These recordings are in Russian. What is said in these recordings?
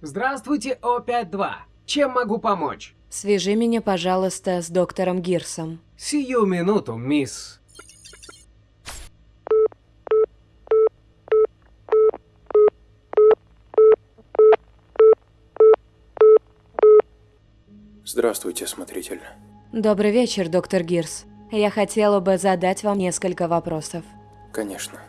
Здравствуйте, О-5-2. Чем могу помочь? Свяжи меня, пожалуйста, с доктором Гирсом. Сию минуту, мисс. Здравствуйте, смотритель. Добрый вечер, доктор Гирс. Я хотела бы задать вам несколько вопросов. Конечно.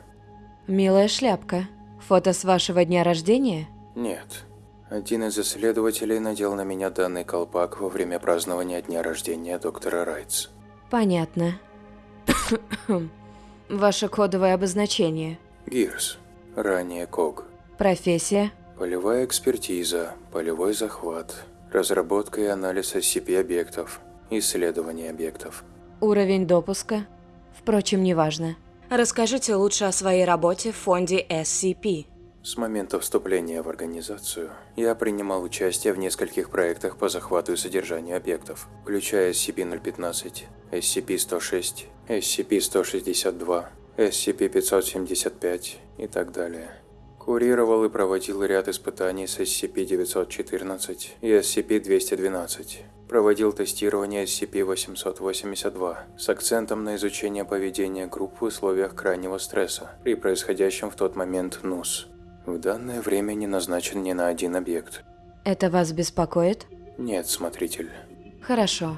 Милая шляпка. Фото с вашего дня рождения? Нет. Один из исследователей надел на меня данный колпак во время празднования дня рождения доктора Райтс. Понятно. Ваше кодовое обозначение. Гирс. Ранее КОГ. Профессия. Полевая экспертиза, полевой захват, разработка и анализ SCP-объектов, исследование объектов. Уровень допуска. Впрочем, неважно. Расскажите лучше о своей работе в фонде SCP. С момента вступления в организацию я принимал участие в нескольких проектах по захвату и содержанию объектов, включая SCP-015, SCP-106, SCP-162, SCP-575 и так далее. Курировал и проводил ряд испытаний с SCP-914 и SCP-212. Проводил тестирование SCP-882 с акцентом на изучение поведения групп в условиях крайнего стресса при происходящем в тот момент НУС. В данное время не назначен ни на один объект. Это вас беспокоит? Нет, смотритель. Хорошо.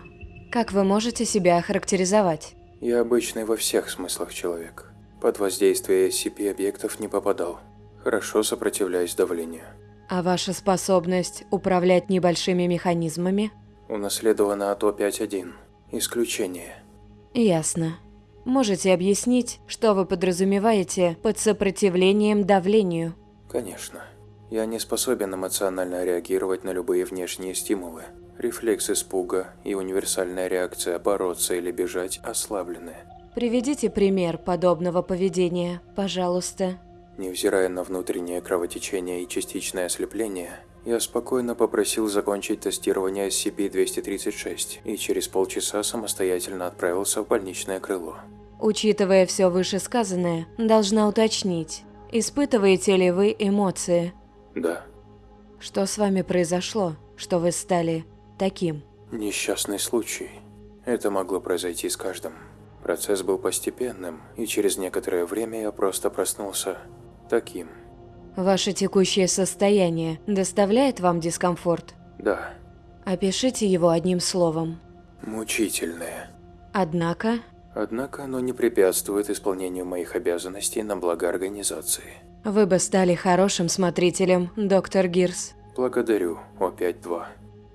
Как вы можете себя охарактеризовать? Я обычный во всех смыслах человек. Под воздействие SCP-объектов не попадал. Хорошо сопротивляюсь давлению. А ваша способность управлять небольшими механизмами? Унаследована от О5-1. Исключение. Ясно. Можете объяснить, что вы подразумеваете под сопротивлением давлению? Конечно. Я не способен эмоционально реагировать на любые внешние стимулы. Рефлекс испуга и универсальная реакция бороться или бежать ослаблены. Приведите пример подобного поведения, пожалуйста. Невзирая на внутреннее кровотечение и частичное ослепление, я спокойно попросил закончить тестирование SCP-236 и через полчаса самостоятельно отправился в больничное крыло. Учитывая все вышесказанное, должна уточнить, испытываете ли вы эмоции? Да, Что с вами произошло, что вы стали таким? несчастный случай. Это могло произойти с каждым. Процесс был постепенным, и через некоторое время я просто проснулся таким. Ваше текущее состояние доставляет вам дискомфорт? Да, Опишите его одним словом. мучительное. Однако, Однако оно не препятствует исполнению моих обязанностей на благо организации. вы бы стали хорошим смотрителем, доктор Гирс. Благодарю, О5-2.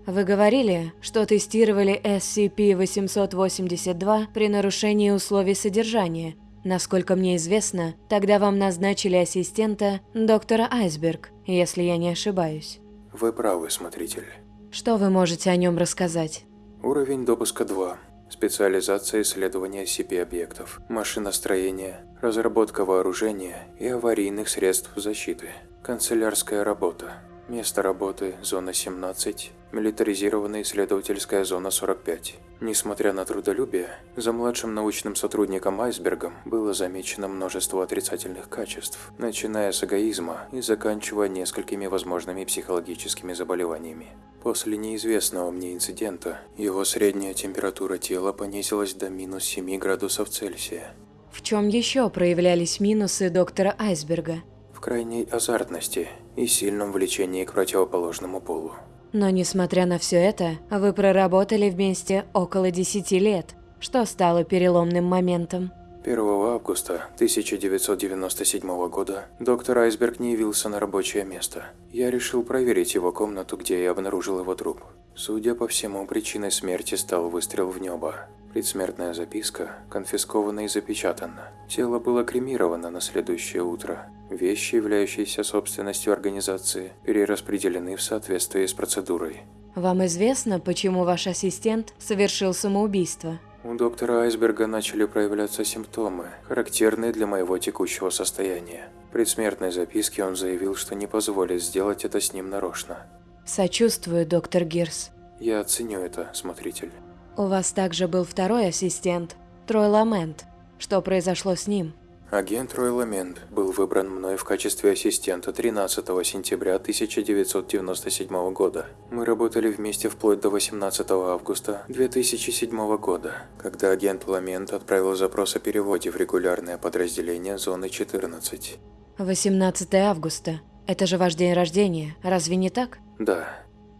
Вы говорили, что тестировали SCP-882 при нарушении условий содержания. Насколько мне известно, тогда вам назначили ассистента доктора Айсберг, если я не ошибаюсь. Вы правы, смотритель. Что вы можете о нем рассказать? Уровень допуска 2. Специализация исследования SCP-объектов, машиностроение, разработка вооружения и аварийных средств защиты. Канцелярская работа. Место работы – зона 17, милитаризированная исследовательская зона 45. Несмотря на трудолюбие, за младшим научным сотрудником Айсбергом было замечено множество отрицательных качеств, начиная с эгоизма и заканчивая несколькими возможными психологическими заболеваниями. После неизвестного мне инцидента, его средняя температура тела понизилась до минус 7 градусов Цельсия. В чем еще проявлялись минусы доктора Айсберга? В крайней азартности и сильном влечении к противоположному полу. Но несмотря на все это, вы проработали вместе около 10 лет, что стало переломным моментом. 1 августа 1997 года доктор Айсберг не явился на рабочее место. Я решил проверить его комнату, где я обнаружил его труп. Судя по всему, причиной смерти стал выстрел в небо. Предсмертная записка конфискована и запечатана. Тело было кремировано на следующее утро. Вещи, являющиеся собственностью организации, перераспределены в соответствии с процедурой. Вам известно, почему ваш ассистент совершил самоубийство? У доктора Айсберга начали проявляться симптомы, характерные для моего текущего состояния. В предсмертной записке он заявил, что не позволит сделать это с ним нарочно. Сочувствую, доктор Гирс. Я оценю это, смотритель. У вас также был второй ассистент, Трой Ламент. Что произошло с ним? Агент Ройламент был выбран мной в качестве ассистента 13 сентября 1997 года. Мы работали вместе вплоть до 18 августа 2007 года, когда агент Ламент отправил запрос о переводе в регулярное подразделение Зоны 14. 18 августа. Это же ваш день рождения, разве не так? Да,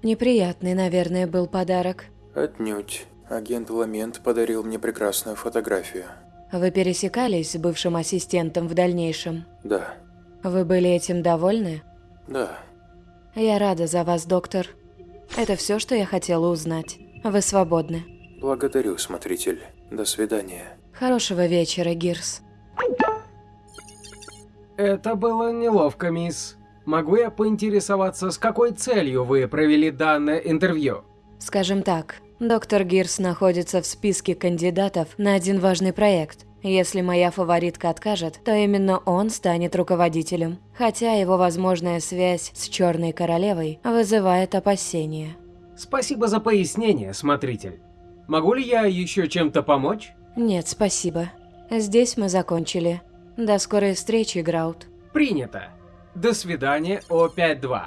Неприятный, наверное, был подарок. отнюдь. Агент Ламент подарил мне прекрасную фотографию. Вы пересекались с бывшим ассистентом в дальнейшем? Да, Вы были этим довольны? да. Я рада за вас, доктор. Это все, что я хотела узнать. Вы свободны. Благодарю, смотритель. До свидания. Хорошего вечера, Гирс. Это было неловко, мисс. Могу я поинтересоваться, с какой целью вы провели данное интервью? Скажем так, доктор Гирс находится в списке кандидатов на один важный проект. Если моя фаворитка откажет, то именно он станет руководителем. Хотя его возможная связь с Черной Королевой вызывает опасения. Спасибо за пояснение, смотритель. Могу ли я еще чем-то помочь? Нет, спасибо. Здесь мы закончили. До скорой встречи, Граут. Принято. До свидания, О52.